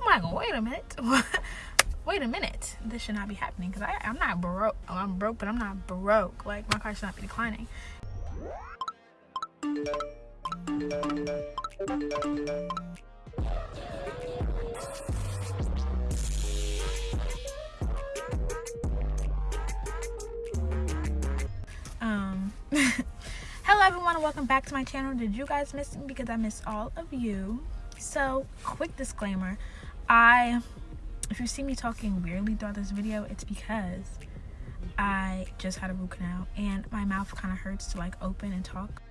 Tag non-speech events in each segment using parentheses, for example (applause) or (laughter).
I'm like, wait a minute. (laughs) wait a minute. This should not be happening because I'm not broke. Oh, I'm broke, but I'm not broke. Like, my car should not be declining. Um, (laughs) hello everyone and welcome back to my channel. Did you guys miss me? Because I miss all of you. So, quick disclaimer. I, if you see me talking weirdly throughout this video, it's because I just had a root canal and my mouth kind of hurts to like open and talk.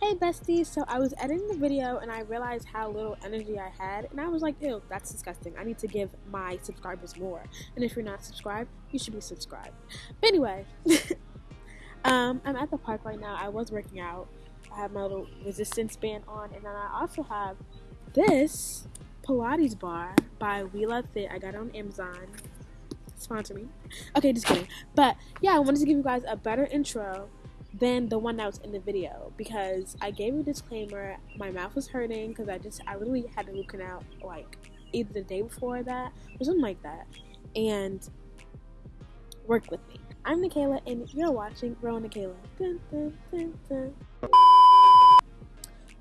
Hey besties, so I was editing the video and I realized how little energy I had and I was like, ew, that's disgusting. I need to give my subscribers more. And if you're not subscribed, you should be subscribed. But anyway, (laughs) um, I'm at the park right now. I was working out. I have my little resistance band on and then I also have this Pilates bar by We Love Fit. I got it on Amazon. Sponsor me. Okay, just kidding. But yeah, I wanted to give you guys a better intro than the one that was in the video because I gave a disclaimer. My mouth was hurting because I just I literally had a root canal like either the day before that or something like that, and work with me. I'm Nikayla, and you're watching Real Nikayla. Dun, dun, dun,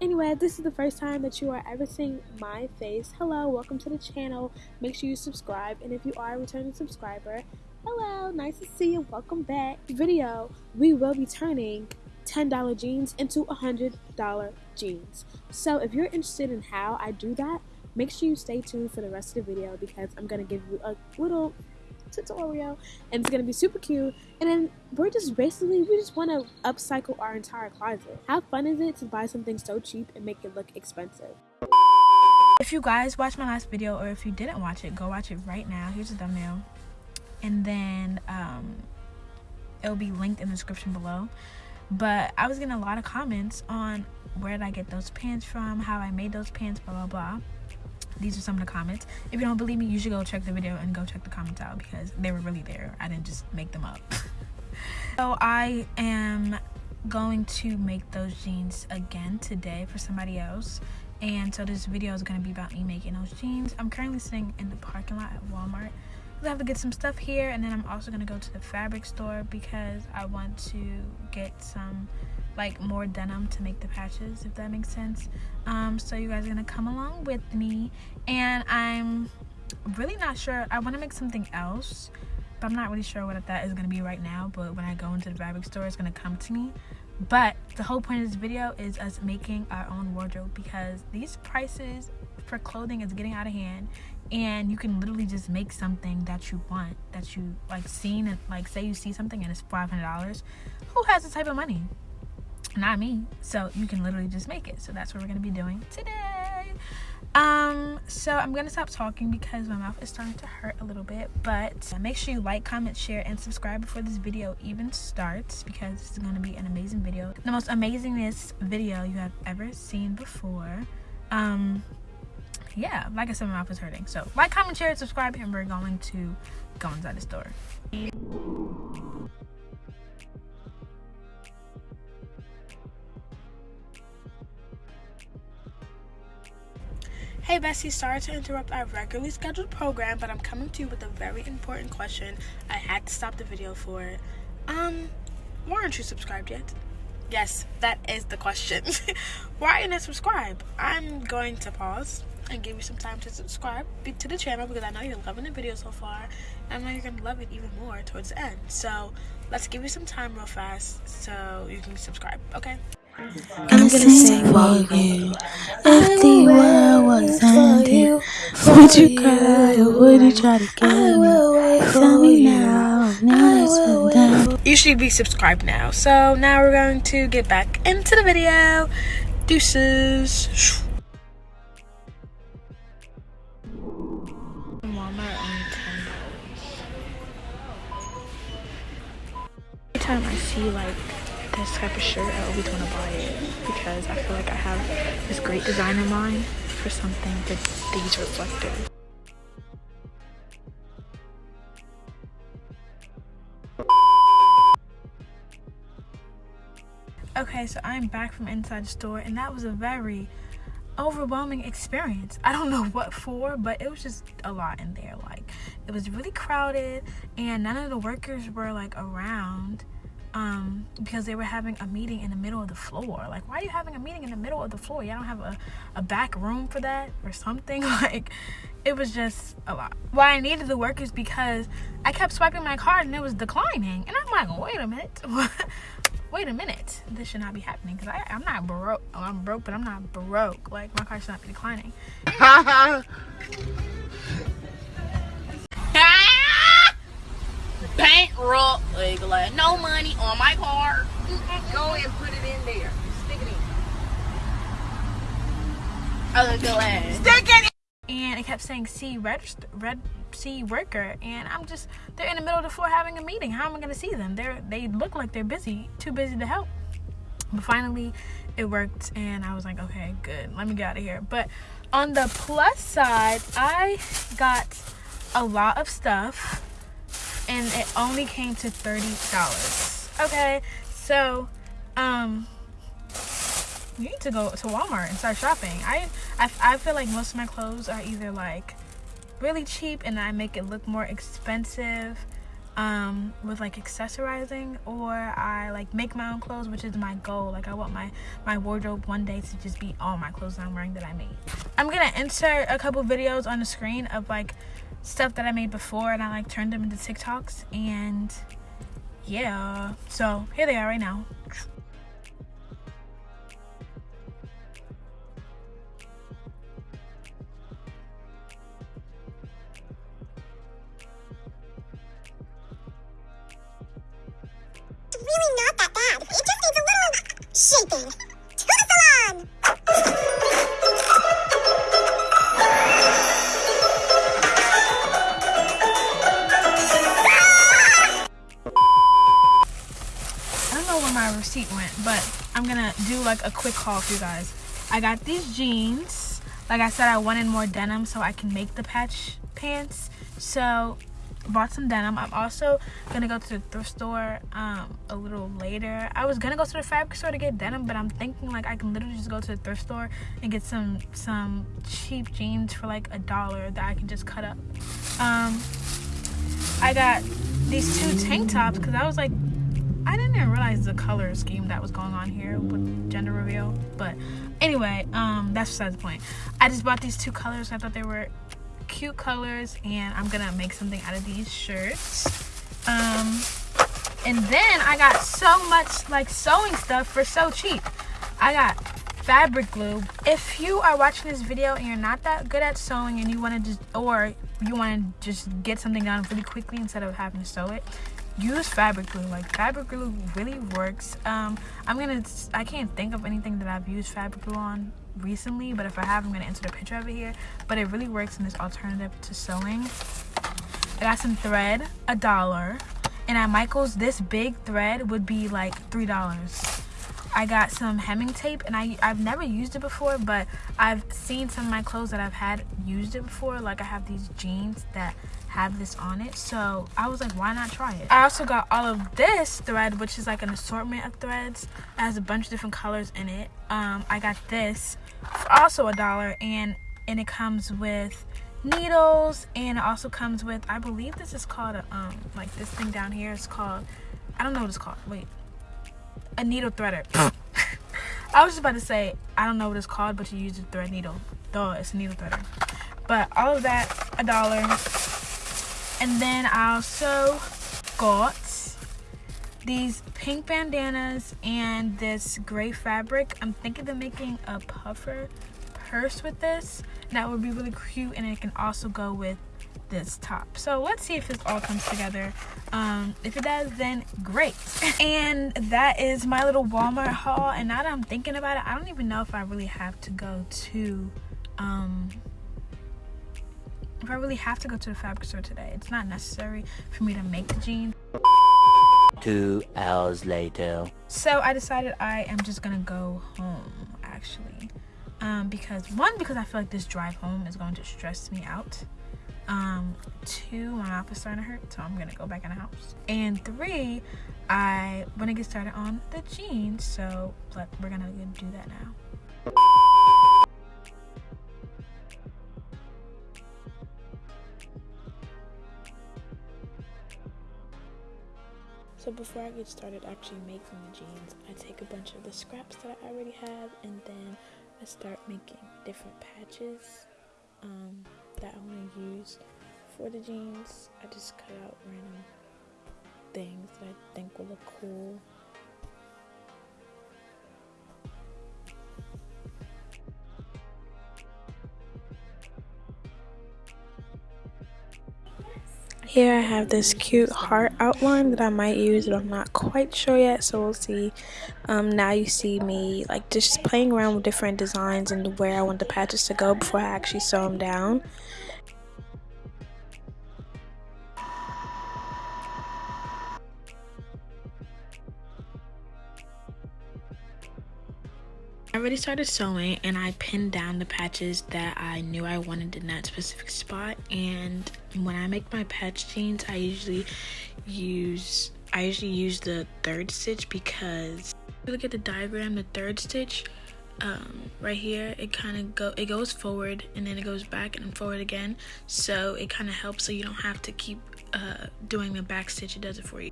anyway, this is the first time that you are ever seeing my face. Hello, welcome to the channel. Make sure you subscribe, and if you are a returning subscriber, Hello, nice to see you. Welcome back. Video, we will be turning $10 jeans into $100 jeans. So if you're interested in how I do that, make sure you stay tuned for the rest of the video because I'm going to give you a little tutorial and it's to be super cute. And then we're just basically, we just want to upcycle our entire closet. How fun is it to buy something so cheap and make it look expensive? If you guys watched my last video or if you didn't watch it, go watch it right now. Here's the thumbnail and then um, it'll be linked in the description below but i was getting a lot of comments on where did i get those pants from how i made those pants blah blah blah these are some of the comments. If you don't believe me you should go check the video and go check the comments out because they were really there. I didn't just make them up. (laughs) So i am going to make those jeans again today for somebody else. And so this video is going to be about me making those jeans. I'm currently sitting in the parking lot at walmart. I have to get some stuff here and then I'm also gonna go to the fabric store because I want to get some like more denim to make the patches if that makes sense. Um, so you guys are gonna come along with me. And I'm really not sure. I want to make something else but I'm not really sure what that is gonna be right now. But when I go into the fabric store it's gonna come to me. But the whole point of this video is us making our own wardrobe because these prices for clothing is getting out of hand. And you can literally just make something that you want that you like seen and like say you see something and it's $500 who has the type of money not me. So you can literally just make it. So that's what we're gonna be doing today. Um so i'm gonna stop talking because my mouth is starting to hurt a little bit but make sure you like comment share and subscribe before this video even starts because this is gonna be an amazing video. The most amazingest video you have ever seen before. Um yeah, like I said, my mouth is hurting. So like, comment, share, and subscribe, and we're going to go inside the store. Hey Bessie, sorry to interrupt our regularly scheduled program, but I'm coming to you with a very important question. I had to stop the video for it. Um, why aren't you subscribed yet? Yes, that is the question. (laughs) why are you not subscribed? I'm going to pause and give you some time to subscribe to the channel because I know you're loving the video so far and I know you're going to love it even more towards the end. So let's give you some time real fast so you can subscribe, okay? I'm gonna sing for you. If the world was ending, would you cry or would you try to get me? Tell me now, now it's been. You should be subscribed now. So now we're going to get back into the video. Deuces. Every time I see like this type of shirt, I always want to buy it because I feel like I have this great design in mind for something with these reflectors. Okay, so I'm back from inside the store and that was a very overwhelming experience. I don't (laughs) know what for, but it was just a lot in there. Like it was really crowded and none of the workers were like around um because they were having a meeting in the middle of the floor. Like why are you having a meeting in the middle of the floor? Y'all don't have a, a back room for that or something? (laughs) Like it was just a lot. Well, I needed the work is because I kept swiping my card and it was declining. And I'm like, wait a minute. (laughs) wait a minute, this should not be happening because I'm not broke. Oh, I'm broke, but I'm not broke. Like my card should not be declining. (laughs) Bankrupt, like, like no money on my car. Go and put it in there. Stick it in. Other go ass. Stick it And it kept saying see register red C worker and I'm just they're in the middle of the floor having a meeting. How am I gonna see them? They're they look like they're busy, too busy to help. But finally it worked and I was like, okay, good. Let me get out of here. But on the plus side, I got a lot of stuff and it only came to $30. Okay, so um you need to go to Walmart and start shopping. I, I I feel like most of my clothes are either like really cheap and I make it look more expensive um with like accessorizing or I like make my own clothes which is my goal. Like I want my my wardrobe one day to just be all my clothes I'm wearing that I made. I'm gonna insert a couple videos on the screen of like stuff that I made before and I like turned them into TikToks and yeah. So here they are right now shaping. To the salon! I don't know where my receipt went, but I'm gonna do like a quick haul for you guys. I got these jeans. Like I said, I wanted more denim so I can make the patch pants. So bought some denim. I'm also gonna go to the thrift store um, a little later. I was gonna go to the fabric store to get denim, but I'm thinking like I can literally just go to the thrift store and get some some cheap jeans for like a dollar that I can just cut up. Um, I got these two tank tops because I was like I didn't even realize the color scheme that was going on here with gender reveal. But anyway, um, that's besides the point. I just bought these two colors. I thought they were cute colors, and I'm gonna make something out of these shirts. Um, and then I got so much like sewing stuff for so cheap. I got fabric glue. If you are watching this video and you're not that good at sewing and you want to just or you want to just get something done really quickly instead of having to sew it, use fabric glue like fabric glue really works um i'm gonna i can't think of anything that i've used fabric glue on recently but if i have i'm gonna insert a picture of it here. But it really works in this alternative to sewing. I got some thread a dollar. And at michael's this big thread would be like three dollars I got some hemming tape and I, I've never used it before but I've seen some of my clothes that I've had used it before. Like I have these jeans that have this on it. So I was like why not try it? I also got all of this thread which is like an assortment of threads. It has a bunch of different colors in it. Um I got this also a dollar and and it comes with needles and it also comes with I believe this is called a um like this thing down here. Is called I don't know what it's called. Wait a needle threader. (laughs) I was just about to say, I don't know what it's called, but you use a thread needle. Duh, it's a needle threader. But all of that, a dollar. And then I also got these pink bandanas and this gray fabric. I'm thinking of making a puffer purse with this. That would be really cute and it can also go with this top. So let's see if this all comes together. Um if it does then great. (laughs) And that is my little walmart haul. And now that i'm thinking about it i don't even know if i really have to go to um if i really have to go to the fabric store today. It's not necessary for me to make the jeans. Two hours later. so i decided i am just gonna go home actually. Um because one because i feel like this drive home is going to stress me out um two my mouth is starting to hurt so i'm gonna go back in the house and three i want to get started on the jeans so but we're gonna do that now So before I get started actually making the jeans, I take a bunch of the scraps that I already have and then I start making different patches. Um, that I want to use for the jeans. I just cut out random things that I think will look cool. Here I have this cute heart outline that I might use, but I'm not quite sure yet, so we'll see. Um, now you see me like just playing around with different designs and where I want the patches to go before I actually sew them down. I already started sewing and I pinned down the patches that I knew I wanted in that specific spot. And when I make my patch jeans I usually use I usually use the third stitch because if you look at the diagram the third stitch um, right here it kind of go it goes forward and then it goes back and forward again. So it kind of helps so you don't have to keep uh, doing the back stitch it does it for you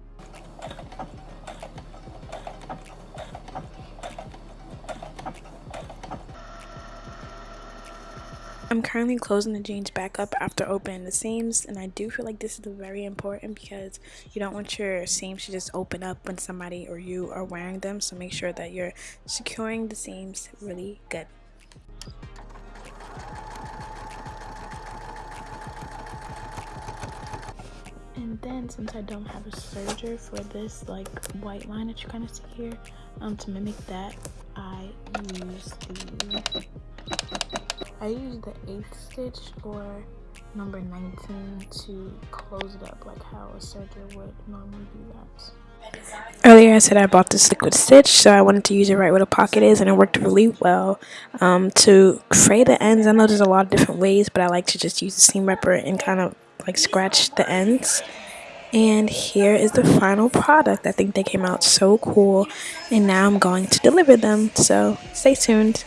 I'm currently closing the jeans back up after opening the seams and I do feel like this is very important because you don't want your seams to just open up when somebody or you are wearing them so make sure that you're securing the seams really good. And then since I don't have a serger for this like white line that you kind of see here, um, to mimic that, I use the I use the eighth stitch or number 19 to close it up like how a serger would normally do that. Earlier I said I bought this liquid stitch so I wanted to use it right where the pocket is and it worked really well. Um, to fray the ends, I know there's a lot of different ways but I like to just use the seam ripper and kind of like scratch the ends. And here is the final product. I think they came out so cool and now I'm going to deliver them so stay tuned.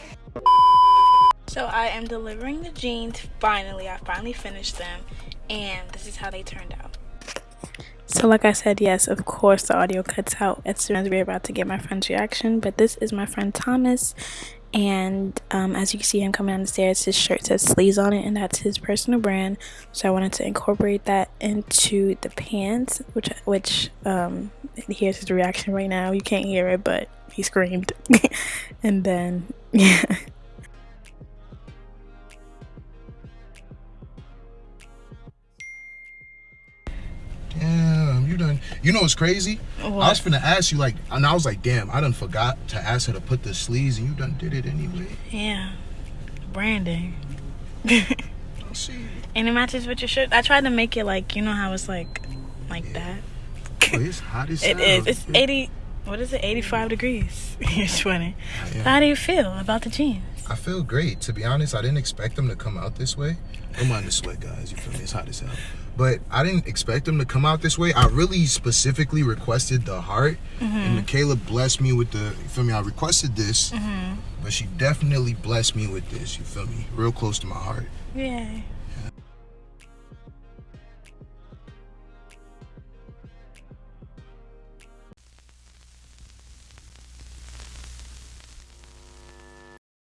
So I am delivering the jeans finally. I finally finished them and this is how they turned out. So like I said, yes, of course the audio cuts out as soon as we're about to get my friend's reaction. But this is my friend Thomas and um, as you can see him coming down the stairs, his shirt says sleeves on it and that's his personal brand. So I wanted to incorporate that into the pants, which, which um, here's his reaction right now. You can't hear it, but he screamed. (laughs) and then, (laughs) yeah. Damn, you done. You know what's crazy? What? I was finna ask you, like, and I was like, damn, I done forgot to ask her to put the sleeves, and you done did it anyway. Yeah. Branding. I see. And it matches with your shirt. I tried to make it like, you know how it's like, like yeah. that. It's hot as (laughs) It is. It's 80, what is it, 85 degrees. (laughs) You're sweating. Yeah. How do you feel about the jeans? I feel great. To be honest, I didn't expect them to come out this way. Don't mind the sweat, guys. You feel me? It's hot as hell but I didn't expect them to come out this way. I really specifically requested the heart, mm -hmm. and Michaela blessed me with the. You feel me? I requested this, mm -hmm. but she definitely blessed me with this. You feel me? Real close to my heart. Yeah.